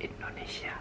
Indonesia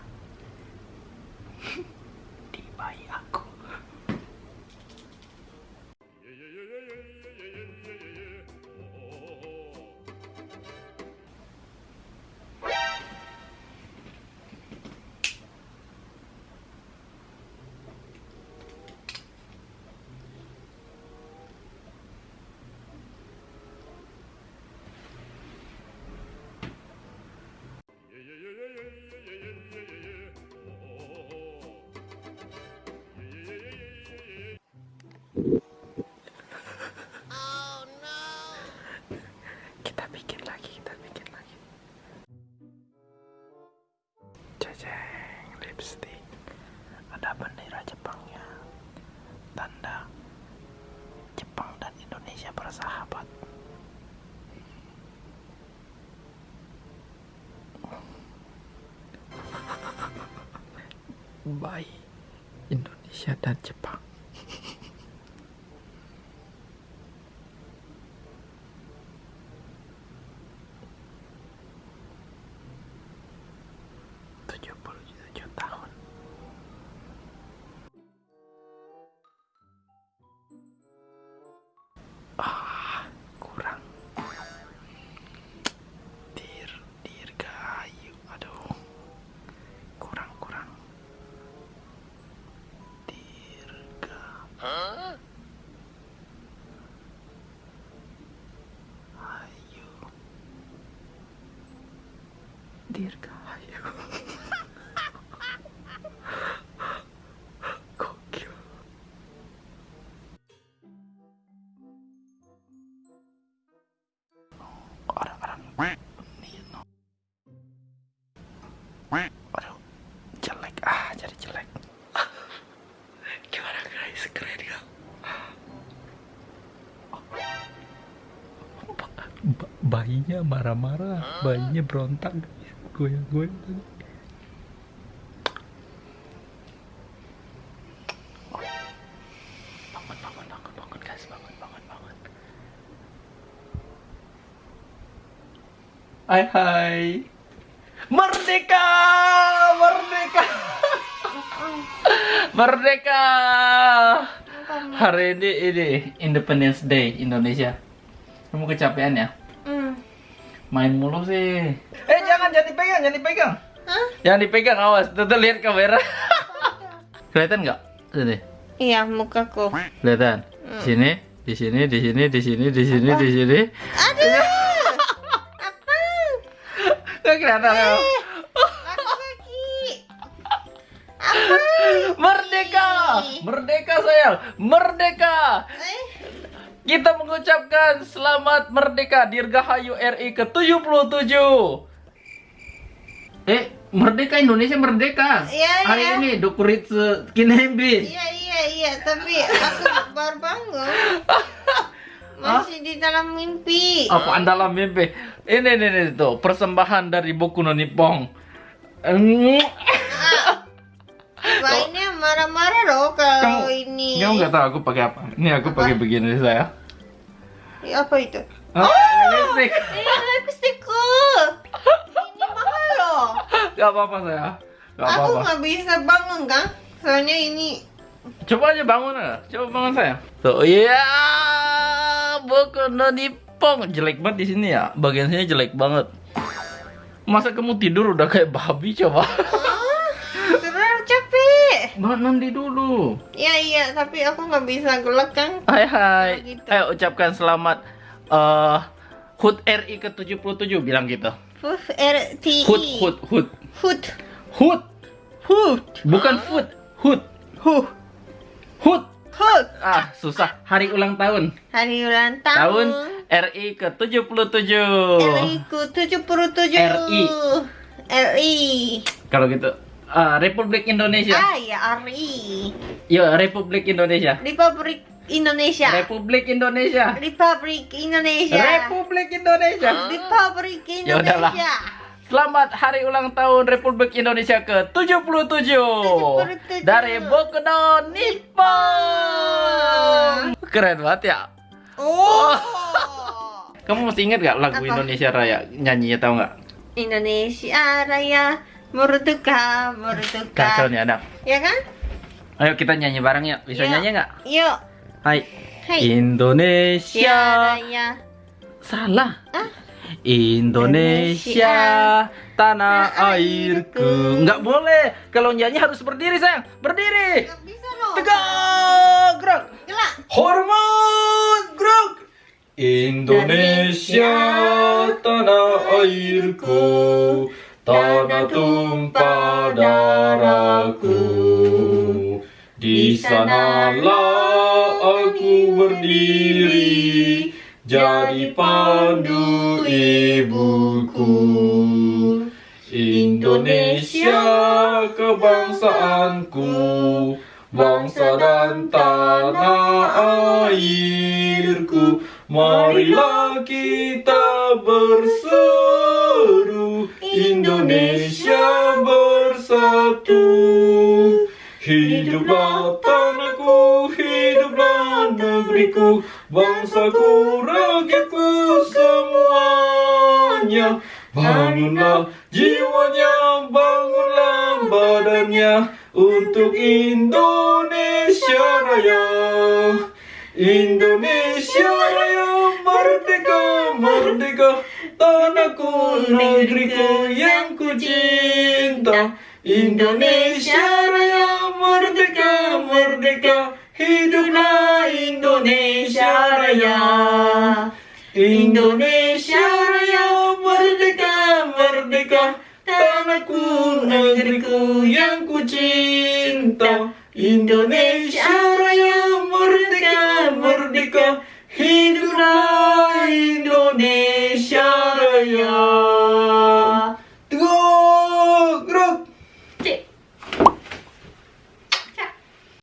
bendera Jepangnya. Tanda Jepang dan Indonesia bersahabat. Bayi Indonesia dan Jepang dirgahayu gokil. Orang-orang Nino. Aduh jelek. Ah jadi jelek. Gimana guys? Keren gak Ba- ba- bayinya marah-marah. Bayinya berontak guys goyang-goyang tadi bangun bangun bangun bangun guys. Bangun bangun bangun. Hai hai. Merdeka! Merdeka! Merdeka! Hari ini ini Independence Day Indonesia. Kamu kecapean ya? Hmm. Main mulu sih Eh jangan jangan dipegang jangan dipegang Hah? Jangan dipegang awas Tuh, tuh lihat kamera Kelihatan nggak? Sini Iya, mukaku. Kelihatan di sini di sini di sini di sini di sini di sini Aduh. Apa? Nggak kelihatan. Apa? Merdeka Merdeka sayang Merdeka Eh, Kita mengucapkan selamat merdeka Dirgahayu RI ke-77 Eh, merdeka Indonesia merdeka Iya, Hari iya. ini Dokuritsu Kinembin iya iya iya, tapi aku baru bangun. Masih di dalam mimpi. Apaan dalam mimpi? Ini, ini, ini tuh Persembahan dari Boku no Nippon Mm. Bayinya marah-marah loh kalau Kamu- ini. Kamu nggak tahu aku pakai apa? Ini aku pakai begini saya Ih, Apa itu? Hah? Lipstick Ini lipstikku. Ini mahal loh. Gak apa-apa saya Gak Aku nggak bisa bangun kan? Soalnya ini Coba aja bangun ya. Coba bangun saya. Tuh, iya. Boku no Nippon. Jelek banget di sini ya. Bagian sini jelek banget. Masa kamu tidur udah kayak babi coba? Ah. Bangun mandi dulu. Iya iya, tapi aku nggak bisa gelak kan? Hai hai. Gitu. Ayo ucapkan selamat eh HUT RI ke-77 bilang gitu. Hut R T I. HUT HUT HUT. Hut. HUT. Hut. Bukan food. HUT. Huh. HUT. HUT. Ah, susah. Hari ulang tahun. Hari ulang Tahun tahun. RI ke-77. RI ku 77. RI. RI. Kalau gitu ah, Republik Indonesia. Ah ya RI. Yo, Republik Indonesia. Republik Indonesia. Republik Indonesia. Republik Indonesia. Republik Indonesia. Republik Ya udahlah. Indonesia. Selamat hari ulang tahun Republik Indonesia ke-77 77. dari Boku no Nippon. Keren banget ya. Oh. Kamu masih ingat gak lagu Apa? Indonesia Raya? Nyanyinya tahu nggak? Indonesia Raya Merdeka Merdeka. Kacau nih anak. Ya kan? Ayo kita nyanyi bareng ya. Bisa Yuk. nyanyi nggak? Yuk. Hai. Hai. Indonesia. Raya. Salah. Ah? Indonesia, tanah Tanah airku. Nggak boleh. Kalau nyanyi harus berdiri sayang. Berdiri. Nggak bisa loh. Tegak. Gerak. Gelak. Hormat. Gerak. Indonesia, tanah airku. Tanah tumpah darahku. Di sanalah aku berdiri jadi pandu ibuku Indonesia kebangsaanku bangsa dan tanah airku marilah kita berseru Indonesia bersatu Hiduplah tanahku, hiduplah negeriku, bangsaku, rakyatku semuanya. Bangunlah jiwanya, bangunlah badannya untuk Indonesia Raya. Indonesia Raya merdeka, merdeka, tanahku, negeriku yang ku cinta. Indonesia Raya merdeka, merdeka, hiduplah Indonesia Raya. Indonesia Raya merdeka, merdeka, tanahku, negeriku yang ku cinta. Indonesia Raya